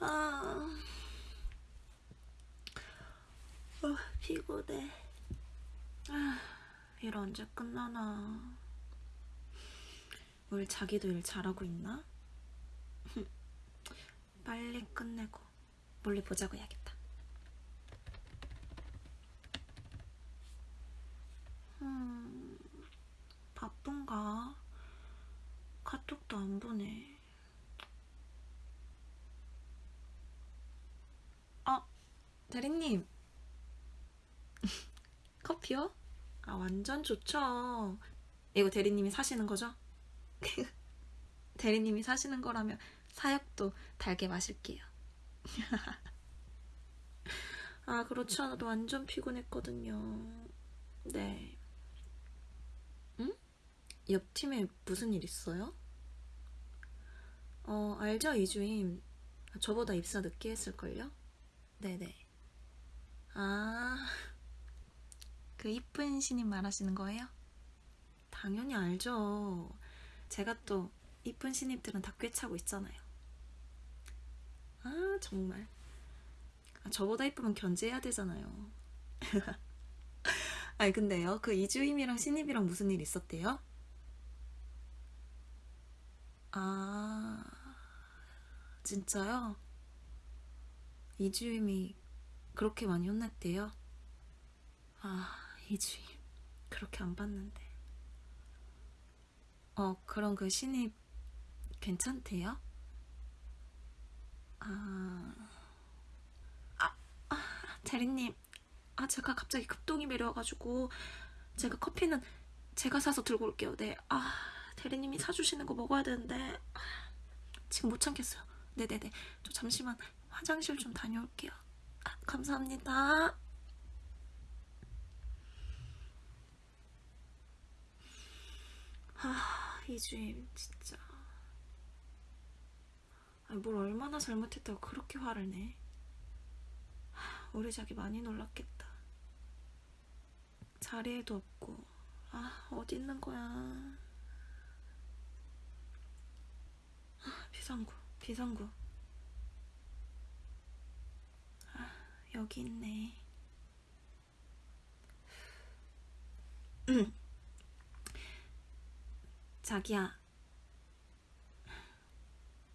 아, 어, 피곤해. 아, 일 언제 끝나나. 뭘 자기도 일 잘하고 있나? 빨리 끝내고 몰래 보자고 해야겠다. 음, 바쁜가? 카톡도 안 보내. 아, 대리님. 커피요? 아, 완전 좋죠. 이거 대리님이 사시는 거죠? 대리님이 사시는 거라면 사약도 달게 마실게요. 아, 그렇지 않아도 완전 피곤했거든요. 네. 응? 옆팀에 무슨 일 있어요? 어, 알죠, 이주임. 저보다 입사 늦게 했을걸요? 네네. 아, 그 이쁜 신임 말하시는 거예요? 당연히 알죠. 제가 또 이쁜 신입들은 다 꿰차고 있잖아요. 아, 정말. 아, 저보다 이쁘면 견제해야 되잖아요. 아니, 근데요, 그 이주임이랑 신입이랑 무슨 일 있었대요? 아, 진짜요? 이주임이 그렇게 많이 혼났대요? 아, 이 주임. 그렇게 안 봤는데. 어, 그럼 그 신입 괜찮대요? 아, 아, 아, 대리님. 아, 제가 갑자기 급동이 내려와가지고, 제가 커피는 제가 사서 들고 올게요. 네. 아, 대리님이 사주시는 거 먹어야 되는데, 아, 지금 못 참겠어요. 네네네. 저 잠시만 화장실 좀 다녀올게요. 아, 감사합니다. 아, 이주임, 진짜. 뭘 얼마나 잘못했다고 그렇게 화를 내? 하, 우리 자기 많이 놀랐겠다. 자리에도 없고, 아, 어디 있는 거야? 아, 비상구, 비상구. 아, 여기 있네. 자기야.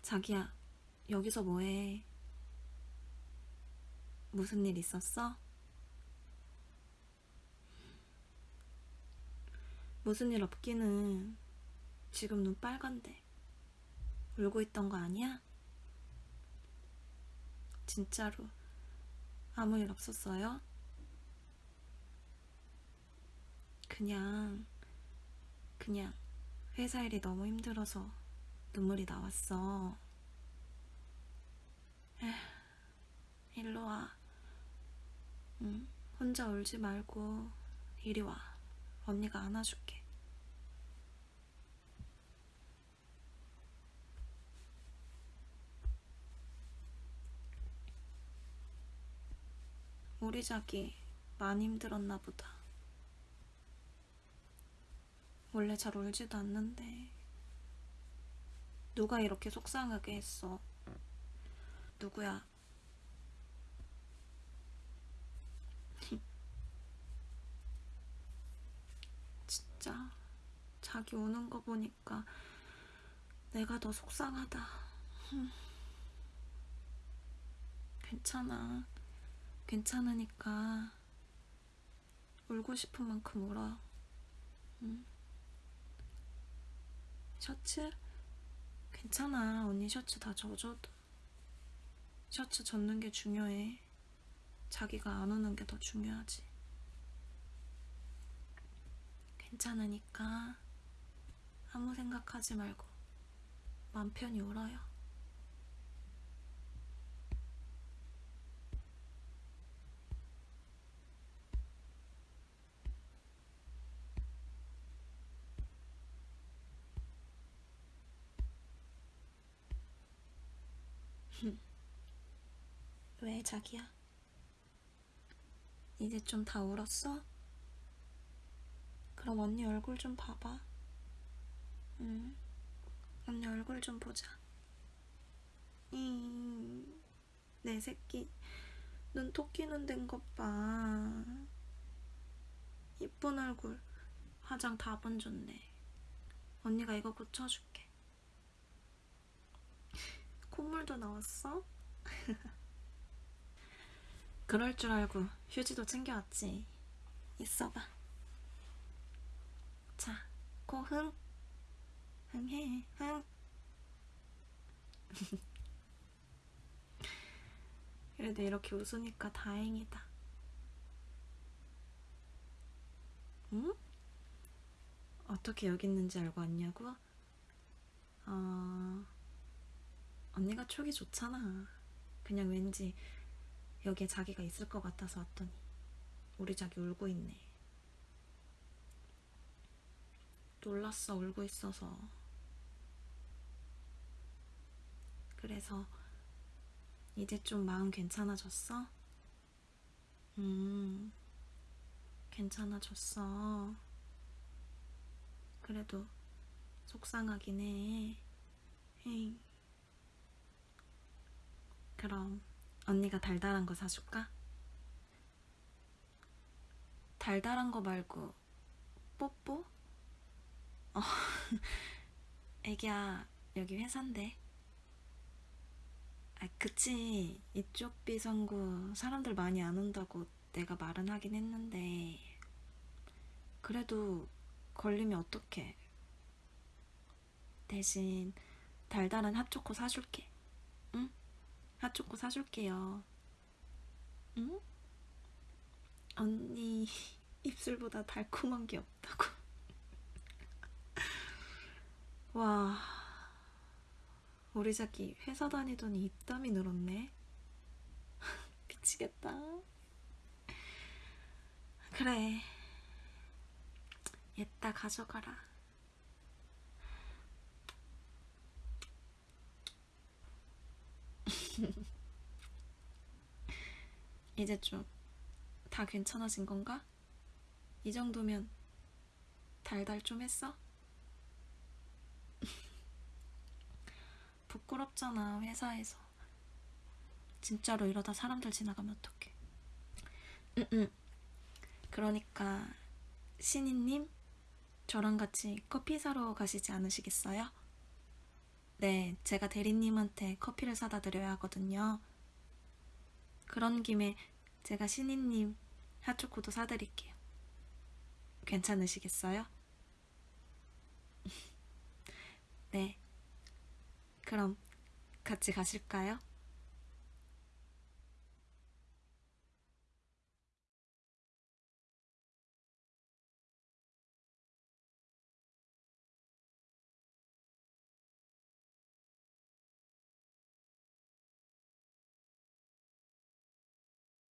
자기야, 여기서 뭐해? 무슨 일 있었어? 무슨 일 없기는 지금 눈 빨간데. 울고 있던 거 아니야? 진짜로 아무 일 없었어요? 그냥, 그냥 회사 일이 너무 힘들어서 눈물이 나왔어. 에휴, 일로 와. 응, 혼자 울지 말고 이리 와. 언니가 안아줄게. 우리 자기 많이 힘들었나 보다. 원래 잘 울지도 않는데 누가 이렇게 속상하게 했어? 누구야? 진짜 자기 우는 거 보니까 내가 더 속상하다. 괜찮아. 괜찮으니까 울고 싶은 만큼 울어. 응? 셔츠? 괜찮아. 언니 셔츠 다 젖어도. 셔츠 젖는 게 중요해. 자기가 안 우는 게 더 중요하지. 괜찮으니까 아무 생각하지 말고 맘 편히 울어요. 왜 자기야? 이제 좀 다 울었어? 그럼 언니 얼굴 좀 봐봐. 응. 언니 얼굴 좀 보자. 잉. 내 새끼 눈 토끼는 된것 봐. 이쁜 얼굴 화장 다 번졌네. 언니가 이거 고쳐줄게. 콧물도 나왔어? 그럴 줄 알고 휴지도 챙겨왔지. 있어봐. 자, 코 흥. 흥해, 흥. 그래도 이렇게 웃으니까 다행이다. 응? 어떻게 여기 있는지 알고 왔냐고? 어... 언니가 촉이 좋잖아. 그냥 왠지 여기에 자기가 있을 것 같아서 왔더니 우리 자기 울고 있네. 놀랐어, 울고 있어서. 그래서 이제 좀 마음 괜찮아졌어? 음, 괜찮아졌어. 그래도 속상하긴 해. 헤이. 그럼 언니가 달달한 거 사줄까? 달달한 거 말고 뽀뽀? 어, 애기야 여기 회사인데. 아, 그치. 이쪽 비상구 사람들 많이 안 온다고 내가 말은 하긴 했는데. 그래도 걸리면 어떡해. 대신 달달한 핫초코 사줄게. 응? 핫초코 사줄게요. 응? 언니 입술보다 달콤한 게 없다고. 와, 우리 자기 회사 다니더니 입담이 늘었네. 미치겠다. 그래. 얘따 가져가라. 이제 좀 다 괜찮아진 건가? 이 정도면 달달 좀 했어? 부끄럽잖아, 회사에서. 진짜로 이러다 사람들 지나가면 어떡해. 응, 응. 그러니까, 신이님, 저랑 같이 커피 사러 가시지 않으시겠어요? 네, 제가 대리님한테 커피를 사다 드려야 하거든요. 그런 김에 제가 신이님 핫초코도 사드릴게요. 괜찮으시겠어요? 네. 그럼 같이 가실까요?